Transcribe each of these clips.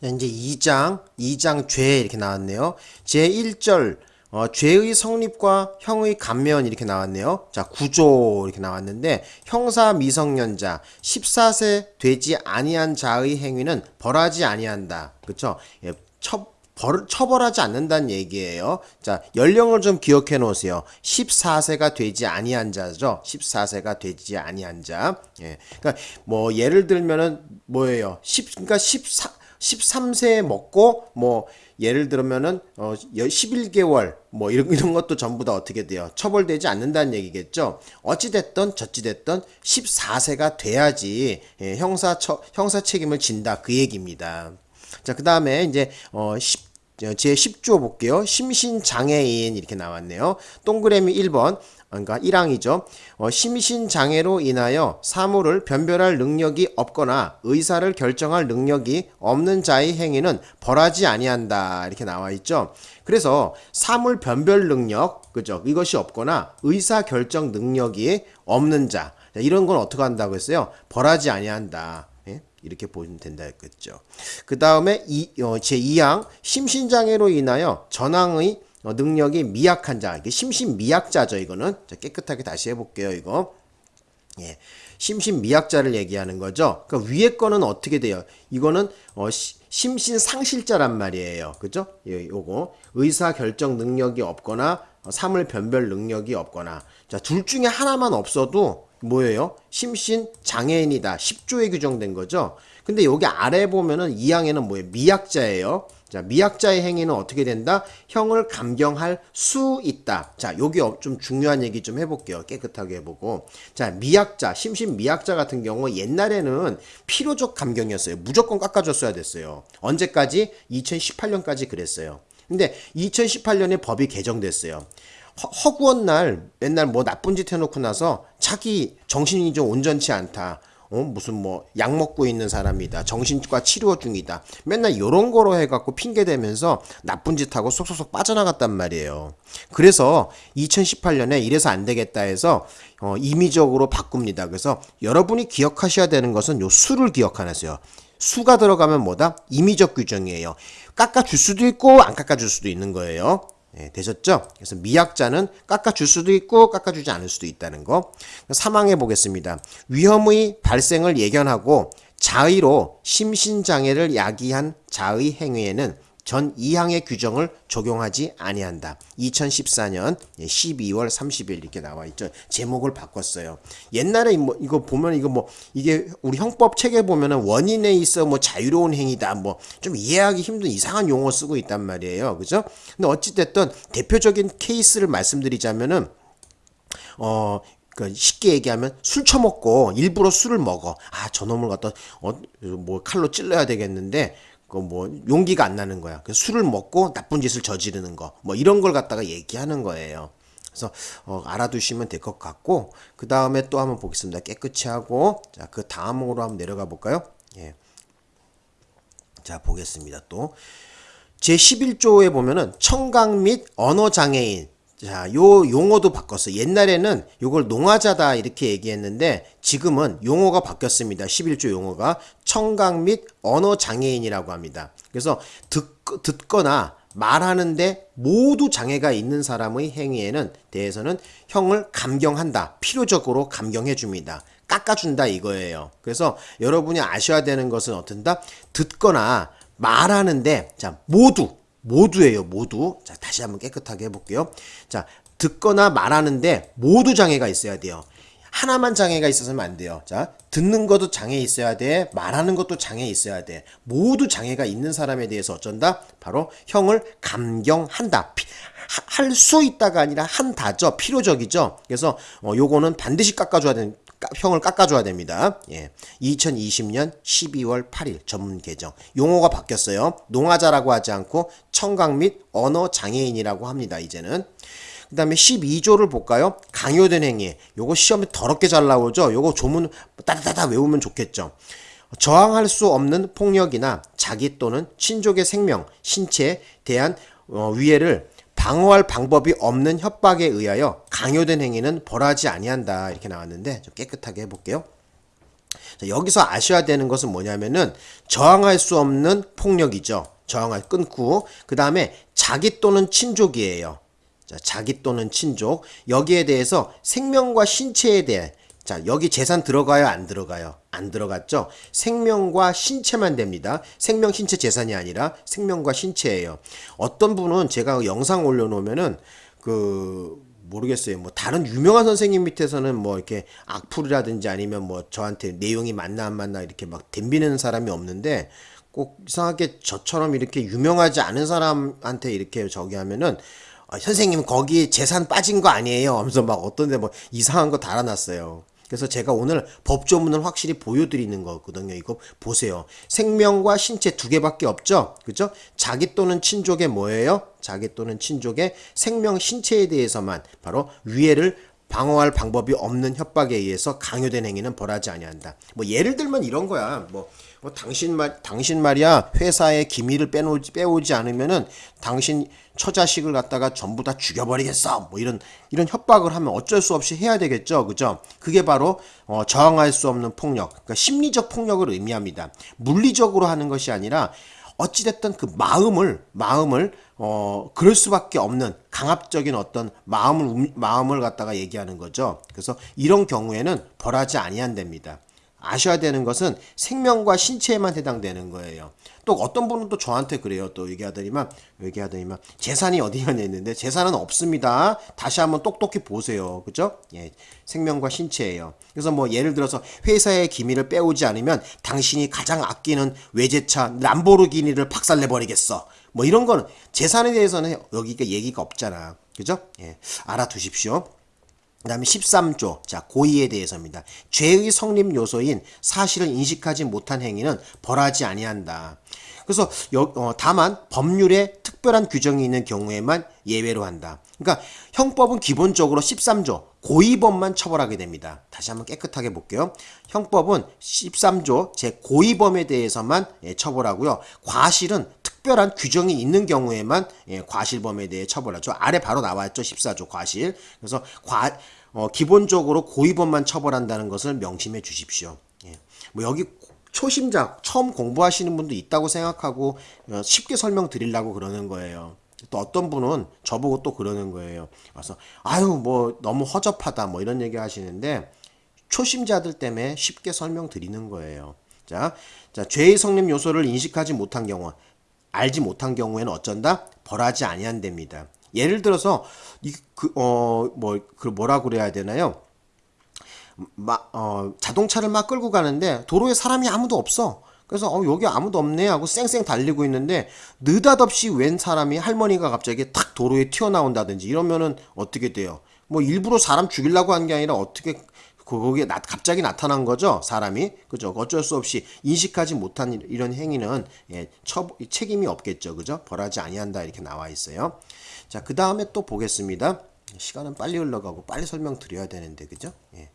자, 이제 2장, 2장 죄 이렇게 나왔네요. 제 1절 어, 죄의 성립과 형의 감면 이렇게 나왔네요. 자, 구조 이렇게 나왔는데 형사 미성년자 14세 되지 아니한 자의 행위는 벌하지 아니한다. 그렇죠? 예, 처, 벌, 처벌하지 않는다는 얘기예요. 자, 연령을 좀 기억해 놓으세요. 14세가 되지 아니한 자죠. 14세가 되지 아니한 자. 예. 그러니까 뭐 예를 들면은 뭐예요? 10 그러니까 14 13세 먹고 뭐 예를 들면은 어 11개월 뭐 이런 이런 것도 전부 다 어떻게 돼요? 처벌되지 않는다는 얘기겠죠. 어찌 됐든 저찌 됐든 14세가 돼야지 예, 형사 처, 형사 책임을 진다 그 얘기입니다. 자, 그다음에 이제 어 10, 제 10조 볼게요. 심신장애인 이렇게 나왔네요. 동그라미 1번 그러니까 1항이죠. 어, 심신장애로 인하여 사물을 변별할 능력이 없거나 의사를 결정할 능력이 없는 자의 행위는 벌하지 아니한다. 이렇게 나와 있죠. 그래서 사물 변별 능력, 그죠? 이것이 없거나 의사 결정 능력이 없는 자. 이런 건 어떻게 한다고 했어요? 벌하지 아니한다. 예? 이렇게 보시면 된다 했겠죠. 그 다음에 어, 제2항 심신장애로 인하여 전황의 어, 능력이 미약한 자, 이게 심신미약자죠, 이거는. 자, 깨끗하게 다시 해볼게요, 이거. 예. 심신미약자를 얘기하는 거죠. 그 위에 거는 어떻게 돼요? 이거는, 어, 심신상실자란 말이에요. 그죠? 예, 요거. 의사결정 능력이 없거나, 어, 사물 변별 능력이 없거나. 자, 둘 중에 하나만 없어도, 뭐예요? 심신 장애인이다. 10조에 규정된 거죠. 근데 여기 아래 보면은 2항에는 뭐예요? 미약자예요. 자, 미약자의 행위는 어떻게 된다? 형을 감경할 수 있다. 자, 여기 어, 좀 중요한 얘기 좀 해볼게요. 깨끗하게 해보고. 자, 미약자, 심신 미약자 같은 경우 옛날에는 필요적 감경이었어요. 무조건 깎아줬어야 됐어요. 언제까지? 2018년까지 그랬어요. 근데 2018년에 법이 개정됐어요. 허, 구한날 맨날 뭐 나쁜 짓 해놓고 나서 자기 정신이 좀 온전치 않다. 어, 무슨 뭐 약 먹고 있는 사람이다. 정신과 치료 중이다. 맨날 요런 거로 해갖고 핑계 대면서 나쁜 짓 하고 쏙쏙쏙 빠져나갔단 말이에요. 그래서 2018년에 이래서 안 되겠다 해서 어, 임의적으로 바꿉니다. 그래서 여러분이 기억하셔야 되는 것은 요 수를 기억하세요. 수가 들어가면 뭐다? 임의적 규정이에요. 깎아줄 수도 있고 안 깎아줄 수도 있는 거예요. 예, 되셨죠? 그래서 미약자는 깎아줄 수도 있고 깎아주지 않을 수도 있다는 거. 사망해 보겠습니다. 위험의 발생을 예견하고 자의로 심신장애를 야기한 자의 행위에는 전 2항의 규정을 적용하지 아니한다. 2014년 12월 30일 이렇게 나와 있죠. 제목을 바꿨어요. 옛날에 뭐 이거 보면 이거 뭐 이게 우리 형법 책에 보면은 원인에 있어 뭐 자유로운 행위다 뭐 좀 이해하기 힘든 이상한 용어 쓰고 있단 말이에요. 그죠? 근데 어찌 됐든 대표적인 케이스를 말씀드리자면은 어 그 쉽게 얘기하면 술 처먹고 일부러 술을 먹어. 아, 저놈을 갖다 어, 뭐 칼로 찔러야 되겠는데 그뭐 용기가 안 나는 거야. 그 술을 먹고 나쁜 짓을 저지르는 거. 뭐 이런 걸 갖다가 얘기하는 거예요. 그래서 어, 알아두시면 될 것 같고 그 다음에 또 한번 보겠습니다. 깨끗이 하고 자 그 다음으로 한번 내려가 볼까요? 예. 자 보겠습니다. 또 제 11조에 보면은 청각 및 언어 장애인 자, 요 용어도 바꿨어. 옛날에는 요걸 농화자다 이렇게 얘기했는데 지금은 용어가 바뀌었습니다. 11조 용어가 청각 및 언어 장애인이라고 합니다. 그래서 듣, 듣거나 말하는데 모두 장애가 있는 사람의 행위에는 대해서는 형을 감경한다. 필요적으로 감경해 줍니다. 깎아준다 이거예요. 그래서 여러분이 아셔야 되는 것은 어떤다? 듣거나 말하는데 자 모두 모두예요, 모두. 자, 다시 한번 깨끗하게 해볼게요. 자, 듣거나 말하는데 모두 장애가 있어야 돼요. 하나만 장애가 있어서는 안 돼요. 자, 듣는 것도 장애 있어야 돼. 말하는 것도 장애 있어야 돼. 모두 장애가 있는 사람에 대해서 어쩐다? 바로 형을 감경한다. 할 수 있다가 아니라 한다죠. 필요적이죠. 그래서 어, 요거는 반드시 깎아줘야 되는 형을 깎아줘야 됩니다. 예. 2020년 12월 8일 전문 개정. 용어가 바뀌었어요. 농화자라고 하지 않고 청각 및 언어 장애인이라고 합니다. 이제는. 그 다음에 12조를 볼까요? 강요된 행위. 요거 시험에 더럽게 잘 나오죠? 요거 조문 따다다다 외우면 좋겠죠? 저항할 수 없는 폭력이나 자기 또는 친족의 생명, 신체에 대한 어, 위해를 방어할 방법이 없는 협박에 의하여 강요된 행위는 벌하지 아니한다. 이렇게 나왔는데 좀 깨끗하게 해볼게요. 자, 여기서 아셔야 되는 것은 뭐냐면은 저항할 수 없는 폭력이죠. 저항할 끊고 그 다음에 자기 또는 친족이에요. 자, 자기 또는 친족. 여기에 대해서 생명과 신체에 대해. 자 여기 재산 들어가요? 안 들어가요? 안 들어갔죠? 생명과 신체만 됩니다. 생명 신체 재산이 아니라 생명과 신체예요. 어떤 분은 제가 영상 올려놓으면은 그 모르겠어요. 뭐 다른 유명한 선생님 밑에서는 뭐 이렇게 악플이라든지 아니면 뭐 저한테 내용이 맞나 안 맞나 이렇게 막 덤비는 사람이 없는데 꼭 이상하게 저처럼 이렇게 유명하지 않은 사람한테 이렇게 저기 하면은 아, 선생님 거기 재산 빠진 거 아니에요 하면서 막 어떤 데 뭐 이상한 거 달아놨어요 그래서 제가 오늘 법조문을 확실히 보여드리는 거거든요. 이거 보세요. 생명과 신체 두 개밖에 없죠. 그죠? 자기 또는 친족의 뭐예요? 자기 또는 친족의 생명 신체에 대해서만 바로 위해를 방어할 방법이 없는 협박에 의해서 강요된 행위는 벌하지 아니한다. 뭐 예를 들면 이런 거야. 뭐, 뭐 당신 말 당신 말이야 회사의 기밀을 빼놓지 빼오지 않으면은 당신 처자식을 갖다가 전부 다 죽여버리겠어. 뭐 이런 이런 협박을 하면 어쩔 수 없이 해야 되겠죠. 그죠? 그게 바로 어, 저항할 수 없는 폭력, 그러니까 심리적 폭력을 의미합니다. 물리적으로 하는 것이 아니라 어찌됐든 그 마음을 마음을 어 그럴 수밖에 없는 강압적인 어떤 마음을 움- 마음을 갖다가 얘기하는 거죠. 그래서 이런 경우에는 벌하지 아니한답니다. 아셔야 되는 것은 생명과 신체에만 해당되는 거예요. 또 어떤 분은 또 저한테 그래요. 또 얘기하더니만 얘기하더니만 재산이 어디가 있는데 재산은 없습니다. 다시 한번 똑똑히 보세요. 그죠? 예. 생명과 신체예요. 그래서 뭐 예를 들어서 회사의 기밀을 빼오지 않으면 당신이 가장 아끼는 외제차 람보르기니를 박살내 버리겠어. 뭐 이런 거는 재산에 대해서는 여기가 얘기가 없잖아. 그죠? 예. 알아두십시오. 그 다음에 13조. 자, 고의에 대해서입니다. 죄의 성립 요소인 사실을 인식하지 못한 행위는 벌하지 아니한다. 그래서 여, 어, 다만 법률에 특별한 규정이 있는 경우에만 예외로 한다. 그러니까 형법은 기본적으로 13조 고의범만 처벌하게 됩니다. 다시 한번 깨끗하게 볼게요. 형법은 13조 제 고의범에 대해서만 예, 처벌하고요. 과실은 특별한 규정이 있는 경우에만 예, 과실범에 대해 처벌하죠. 아래 바로 나왔죠. 14조 과실. 그래서 과, 어, 기본적으로 고의범만 처벌한다는 것을 명심해 주십시오. 예. 뭐 여기 초심자 처음 공부하시는 분도 있다고 생각하고 어, 쉽게 설명드리려고 그러는 거예요. 또 어떤 분은 저보고 또 그러는 거예요. 와서 아유 뭐 너무 허접하다 뭐 이런 얘기 하시는데 초심자들 때문에 쉽게 설명드리는 거예요. 자, 자 죄의 성립 요소를 인식하지 못한 경우, 알지 못한 경우에는 어쩐다? 벌하지 아니한답니다. 예를 들어서 이그어뭐 그 뭐라 그래야 되나요? 막, 어, 자동차를 막 끌고 가는데 도로에 사람이 아무도 없어. 그래서 어, 여기 아무도 없네 하고 쌩쌩 달리고 있는데 느닷없이 웬 사람이 할머니가 갑자기 탁 도로에 튀어나온다든지 이러면은 어떻게 돼요? 뭐 일부러 사람 죽이려고 한 게 아니라 어떻게 거기에 나, 갑자기 나타난 거죠 사람이? 그죠? 어쩔 수 없이 인식하지 못한 이- 이런 행위는 예, 처, 책임이 없겠죠. 그죠? 벌하지 아니한다. 이렇게 나와 있어요. 자 그 다음에 또 보겠습니다 시간은 빨리 흘러가고 빨리 설명드려야 되는데 그죠 예.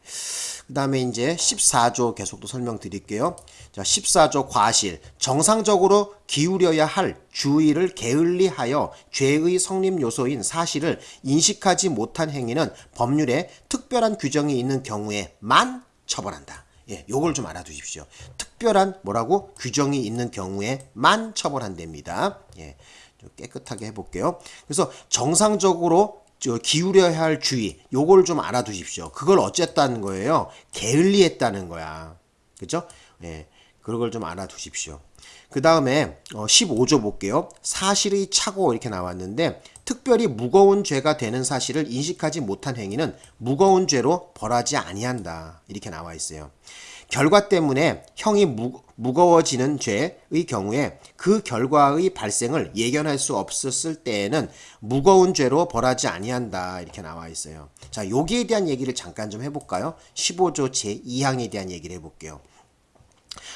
그 다음에 이제 14조 계속 또 설명드릴게요. 자, 14조 과실. 정상적으로 기울여야 할 주의를 게을리하여 죄의 성립 요소인 사실을 인식하지 못한 행위는 법률에 특별한 규정이 있는 경우에만 처벌한다. 예, 요걸 좀 알아두십시오. 특별한 뭐라고 규정이 있는 경우에만 처벌한답니다. 예, 좀 깨끗하게 해볼게요. 그래서 정상적으로 저 기울여야 할 주의 요걸 좀 알아두십시오. 그걸 어쨌다는 거예요. 게을리했다는 거야. 그죠? 예. 그런 걸 좀 알아두십시오. 그 다음에 어, 15조 볼게요. 사실의 착오 이렇게 나왔는데 특별히 무거운 죄가 되는 사실을 인식하지 못한 행위는 무거운 죄로 벌하지 아니한다. 이렇게 나와 있어요. 결과 때문에 형이 무, 무거워지는 죄의 경우에 그 결과의 발생을 예견할 수 없었을 때에는 무거운 죄로 벌하지 아니한다 이렇게 나와 있어요. 자 여기에 대한 얘기를 잠깐 좀 해볼까요? 15조 제2항에 대한 얘기를 해볼게요.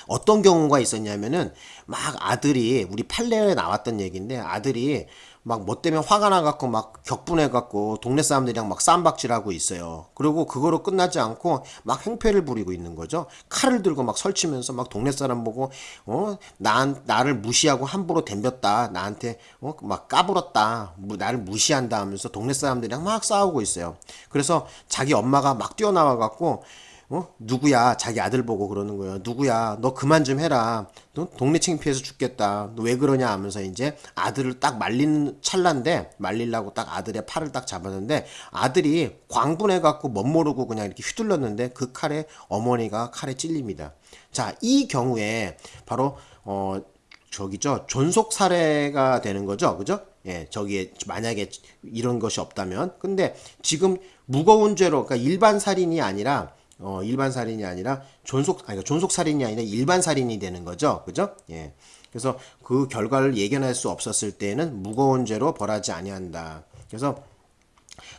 어떤 경우가 있었냐면은 막 아들이 우리 판례에 나왔던 얘기인데 아들이 막 뭐 때문에 화가 나갖고 막 격분해갖고 동네 사람들이랑 막 쌈박질하고 있어요. 그리고 그거로 끝나지 않고 막 행패를 부리고 있는 거죠. 칼을 들고 막 설치면서 막 동네 사람 보고 어 나, 나를 무시하고 함부로 덤볐다. 나한테 어 막 까불었다. 뭐 나를 무시한다 하면서 동네 사람들이랑 막 싸우고 있어요. 그래서 자기 엄마가 막 뛰어나와갖고 어? 누구야? 자기 아들 보고 그러는 거예요. 누구야? 너 그만 좀 해라. 너 동네 창피해서 죽겠다. 너 왜 그러냐 하면서 이제 아들을 딱 말리는 찰나인데 말리려고 딱 아들의 팔을 딱 잡았는데 아들이 광분해 갖고 멋 모르고 그냥 이렇게 휘둘렀는데 그 칼에 어머니가 칼에 찔립니다. 자, 이 경우에 바로 어 저기죠. 존속 살해가 되는 거죠. 그죠? 예, 저기에 만약에 이런 것이 없다면. 근데 지금 무거운 죄로 그러니까 일반 살인이 아니라 어, 일반 살인이 아니라 존속 아니 그러니까 존속 살인이 아니라 일반 살인이 되는 거죠. 그죠? 예. 그래서 그 결과를 예견할 수 없었을 때에는 무거운 죄로 벌하지 아니한다. 그래서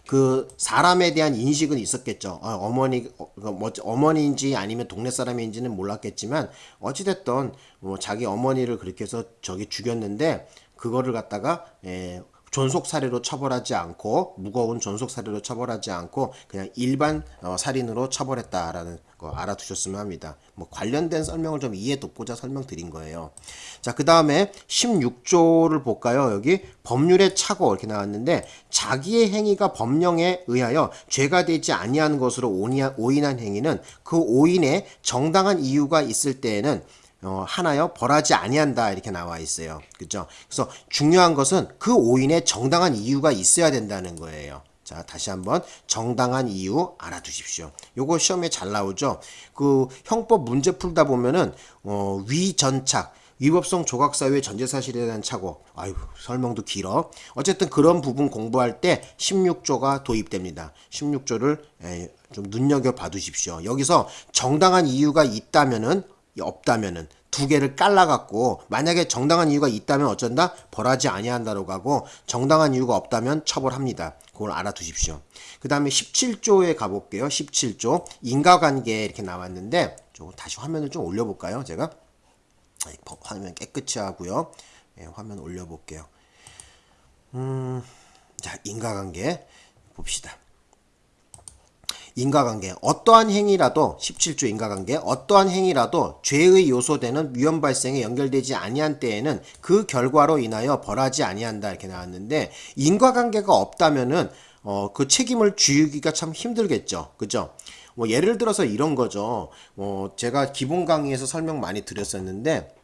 그 사람에 대한 인식은 있었겠죠. 어, 머니 어, 뭐, 어머니인지 아니면 동네 사람인지는 몰랐겠지만 어찌됐든 뭐 자기 어머니를 그렇게 해서 저기 죽였는데 그거를 갖다가 예, 존속 살해로 처벌하지 않고 무거운 존속 살해로 처벌하지 않고 그냥 일반 어, 살인으로 처벌했다라는 거 알아두셨으면 합니다. 뭐 관련된 설명을 좀 이해 돕고자 설명드린 거예요. 자, 그 다음에 16조를 볼까요? 여기 법률의 착오 이렇게 나왔는데 자기의 행위가 법령에 의하여 죄가 되지 아니한 것으로 오인한 행위는 그 오인에 정당한 이유가 있을 때에는 어, 하나여 벌하지 아니한다 이렇게 나와 있어요. 그죠? 그래서 중요한 것은 그 오인에 정당한 이유가 있어야 된다는 거예요. 자, 다시 한번 정당한 이유 알아두십시오. 요거 시험에 잘 나오죠. 그 형법 문제 풀다 보면은 어, 위전착 위법성 조각사유의 전제사실에 대한 착오. 아유, 설명도 길어. 어쨌든 그런 부분 공부할 때 16조가 도입됩니다. 16조를 좀 눈여겨 봐 두십시오. 여기서 정당한 이유가 있다면은 없다면은 두 개를 깔라갖고 만약에 정당한 이유가 있다면 어쩐다 벌하지 아니한다고 하고 정당한 이유가 없다면 처벌합니다. 그걸 알아두십시오. 그 다음에 17조에 가볼게요. 17조 인과관계 이렇게 나왔는데 좀 다시 화면을 좀 올려볼까요? 제가 화면 깨끗이 하고요. 네, 화면 올려볼게요. 음, 자 인과관계 봅시다. 인과관계 어떠한 행위라도 17조 인과관계 어떠한 행위라도 죄의 요소되는 위험 발생에 연결되지 아니한 때에는 그 결과로 인하여 벌하지 아니한다 이렇게 나왔는데 인과관계가 없다면은 어, 그 책임을 지우기가 참 힘들겠죠. 그죠? 뭐 예를 들어서 이런 거죠. 뭐 제가 기본 강의에서 설명 많이 드렸었는데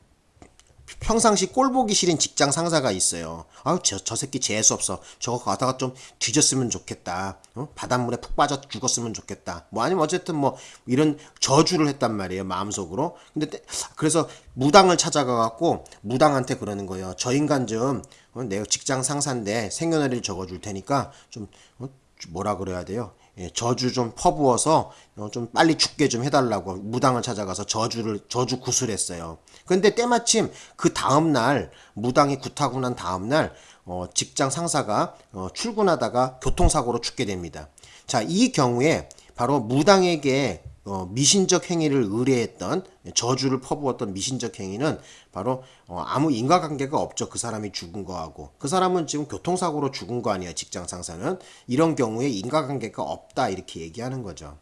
평상시 꼴 보기 싫은 직장 상사가 있어요. 아우 저, 저 새끼 재수 없어. 저거 가다가 좀 뒤졌으면 좋겠다. 어? 바닷물에 푹 빠져 죽었으면 좋겠다. 뭐 아니면 어쨌든 뭐 이런 저주를 했단 말이에요. 마음속으로. 근데 때, 그래서 무당을 찾아가 갖고 무당한테 그러는 거예요. 저 인간 좀 어, 내가 직장 상사인데 생년월일 적어줄 테니까 좀 어, 뭐라 그래야 돼요. 예, 저주 좀 퍼부어서 어, 좀 빨리 죽게 좀 해달라고 무당을 찾아가서 저주를 저주 구슬했어요. 근데 때마침 그 다음 날 무당이 굿하고 난 다음 날 어, 직장 상사가 어, 출근하다가 교통사고로 죽게 됩니다. 자, 이 경우에 바로 무당에게 어, 미신적 행위를 의뢰했던 저주를 퍼부었던 미신적 행위는 바로 어, 아무 인과관계가 없죠. 그 사람이 죽은 거하고 그 사람은 지금 교통사고로 죽은 거 아니에요. 직장 상사는 이런 경우에 인과관계가 없다 이렇게 얘기하는 거죠.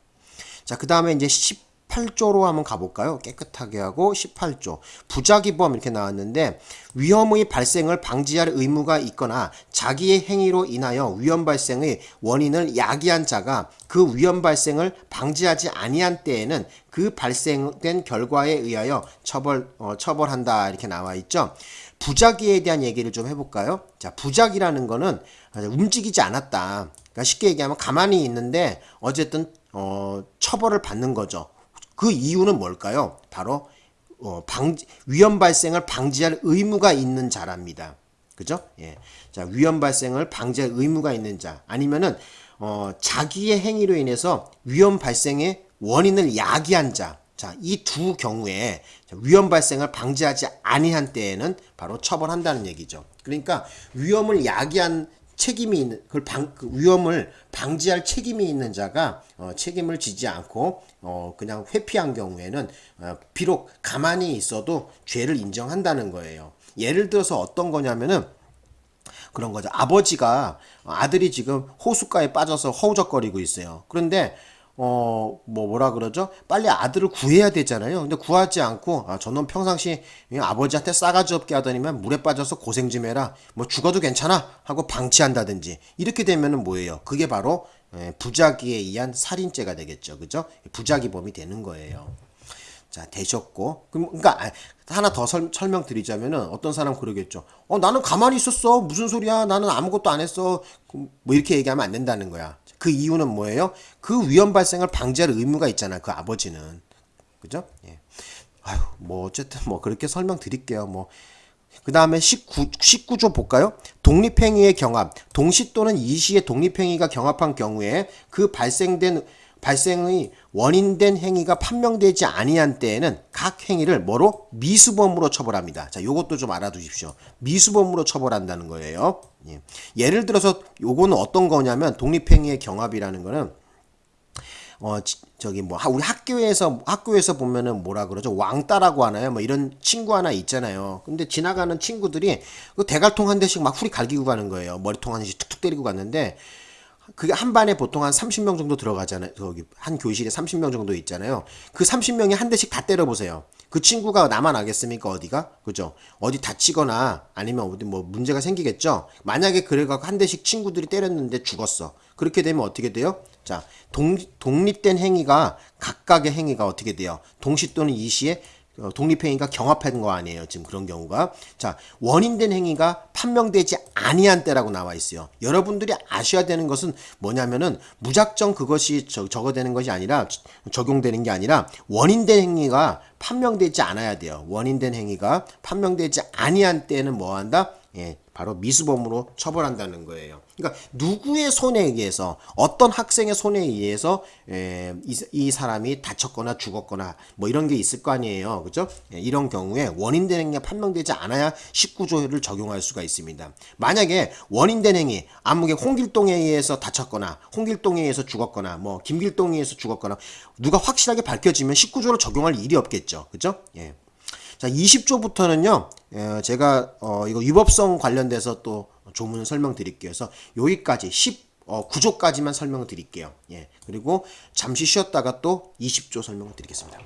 자, 그 다음에 이제 10 18조로 한번 가볼까요? 깨끗하게 하고 18조 부작위범 이렇게 나왔는데 위험의 발생을 방지할 의무가 있거나 자기의 행위로 인하여 위험 발생의 원인을 야기한 자가 그 위험 발생을 방지하지 아니한 때에는 그 발생된 결과에 의하여 처벌 어, 처벌한다 이렇게 나와 있죠. 부작위에 대한 얘기를 좀 해볼까요? 자, 부작이라는 거는 움직이지 않았다. 그러니까 쉽게 얘기하면 가만히 있는데 어쨌든 어, 처벌을 받는 거죠. 그 이유는 뭘까요? 바로 어, 방 위험 발생을 방지할 의무가 있는 자랍니다. 그죠? 예. 자, 위험 발생을 방지할 의무가 있는 자 아니면은 어, 자기의 행위로 인해서 위험 발생의 원인을 야기한 자. 자, 이 두 경우에 위험 발생을 방지하지 아니한 때에는 바로 처벌한다는 얘기죠. 그러니까 위험을 야기한 책임이 있는 그걸 방, 그 위험을 방지할 책임이 있는 자가 어, 책임을 지지 않고 어, 그냥 회피한 경우에는 어, 비록 가만히 있어도 죄를 인정한다는 거예요. 예를 들어서 어떤 거냐면은 그런 거죠. 아버지가 아들이 지금 호숫가에 빠져서 허우적거리고 있어요. 그런데 어, 뭐, 뭐라 그러죠? 빨리 아들을 구해야 되잖아요. 근데 구하지 않고, 아, 저놈 평상시 아버지한테 싸가지 없게 하더니만 물에 빠져서 고생 좀 해라. 뭐 죽어도 괜찮아. 하고 방치한다든지. 이렇게 되면은 뭐예요? 그게 바로 예, 부작위에 의한 살인죄가 되겠죠. 그죠? 부작위범이 되는 거예요. 자, 되셨고. 그러니까, 아, 하나 더 설, 설명드리자면은 어떤 사람 그러겠죠. 어, 나는 가만히 있었어. 무슨 소리야. 나는 아무것도 안 했어. 뭐 이렇게 얘기하면 안 된다는 거야. 그 이유는 뭐예요? 그 위험 발생을 방지할 의무가 있잖아. 그 아버지는. 그죠? 예. 아유, 뭐, 어쨌든 뭐, 그렇게 설명드릴게요. 뭐. 그 다음에 19, 19조 볼까요? 독립행위의 경합. 동시 또는 이시의 독립행위가 경합한 경우에 그 발생된 발생의 원인된 행위가 판명되지 아니한 때에는 각 행위를 뭐로 미수범으로 처벌합니다. 자, 요것도 좀 알아두십시오. 미수범으로 처벌한다는 거예요. 예. 예를 들어서 요거는 어떤 거냐면 독립행위의 경합이라는 거는 어 지- 저기 뭐 하- 우리 학교에서 학교에서 보면은 뭐라 그러죠 왕따라고 하나요 뭐 이런 친구 하나 있잖아요 근데 지나가는 친구들이 그 대갈통 한 대씩 막 후리 갈기고 가는 거예요 머리통 한 대씩 툭툭 때리고 갔는데 그게 한 반에 보통 한 30명 정도 들어가잖아요. 저기 한 교실에 30명 정도 있잖아요. 그 30명이 한 대씩 다 때려 보세요. 그 친구가 나만 알겠습니까? 어디가? 그죠? 어디 다치거나 아니면 어디 뭐 문제가 생기겠죠? 만약에 그래갖고 한 대씩 친구들이 때렸는데 죽었어. 그렇게 되면 어떻게 돼요? 자, 동, 독립된 행위가 각각의 행위가 어떻게 돼요? 동시 또는 이시에 어, 독립행위가 경합한 거 아니에요. 지금 그런 경우가. 자, 원인된 행위가 판명되지 아니한 때라고 나와 있어요. 여러분들이 아셔야 되는 것은 뭐냐면은 무작정 그것이 저, 저거 되는 것이 아니라 적용되는 게 아니라 원인된 행위가 판명되지 않아야 돼요. 원인된 행위가 판명되지 아니한 때는 뭐 한다? 예, 바로 미수범으로 처벌한다는 거예요. 그러니까 누구의 손에 의해서 어떤 학생의 손에 의해서 에, 이, 이 사람이 다쳤거나 죽었거나 뭐 이런 게 있을 거 아니에요. 그죠? 예, 이런 경우에 원인된 행위가 판명되지 않아야 19조를 적용할 수가 있습니다. 만약에 원인된 행위, 아무개 홍길동에 의해서 다쳤거나 홍길동에 의해서 죽었거나 뭐 김길동에 의해서 죽었거나 누가 확실하게 밝혀지면 19조를 적용할 일이 없겠죠. 그죠? 예. 자, 20조부터는요, 에, 제가, 어, 이거 위법성 관련돼서 또 조문 설명드릴게요. 그래서 여기까지 10, 어, 9조까지만 설명을 드릴게요. 예. 그리고 잠시 쉬었다가 또 20조 설명을 드리겠습니다.